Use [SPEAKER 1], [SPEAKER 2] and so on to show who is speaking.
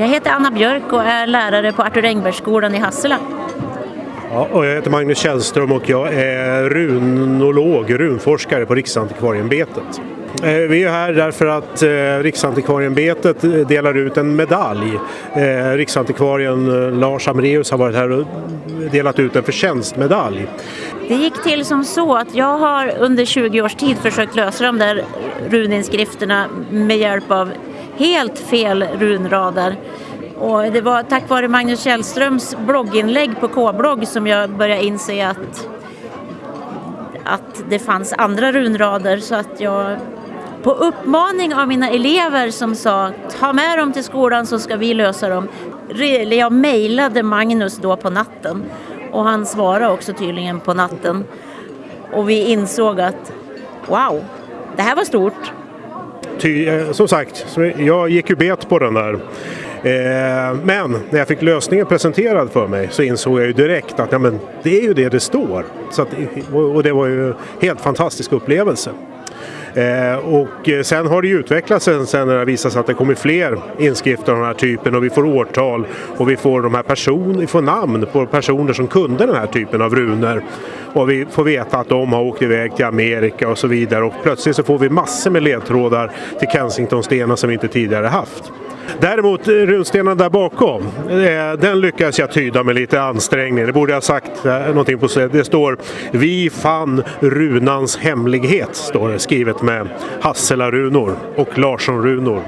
[SPEAKER 1] Jag heter Anna Björk och är lärare på Arthur Engbergsskolan i Hassela.
[SPEAKER 2] Ja, och jag heter Magnus Källström och jag är runolog, runforskare på Riksantikvarieämbetet. Eh, vi är här därför att eh, Riksantikvarieämbetet delar ut en medalj. Eh, Riksantikvarien Lars Amreus har varit här och delat ut en förtjänstmedalj.
[SPEAKER 1] Det gick till som så att jag har under 20 års tid försökt lösa de där runinskrifterna med hjälp av helt fel runrader. Och det var tack vare Magnus Källströms blogginlägg på K-blogg som jag började inse att, att det fanns andra runrader så att jag på uppmaning av mina elever som sa ta med dem till skolan så ska vi lösa dem. Jag mejlade Magnus då på natten och han svarade också tydligen på natten. Och vi insåg att wow, det här var stort.
[SPEAKER 2] Ty, eh, som sagt, jag gick ju bet på den där. Eh, men när jag fick lösningen presenterad för mig så insåg jag ju direkt att ja, men det är ju det det står. Så att, och det var ju en helt fantastisk upplevelse. Eh, och eh, sen har det ju utvecklats sen, sen när det visat sig att det kommer fler inskrifter av den här typen och vi får årtal och vi får, de här person, vi får namn på personer som kunde den här typen av runor. Och vi får veta att de har åkt iväg till Amerika och så vidare och plötsligt så får vi massor med ledtrådar till Kensingtonstenar som vi inte tidigare haft. Däremot eh, runstenen där bakom, eh, den lyckades jag tyda med lite ansträngning. Det borde jag ha sagt eh, någonting på. Det står Vi fann runans hemlighet, står det skrivet med Hassela-runor och Larsson-runor.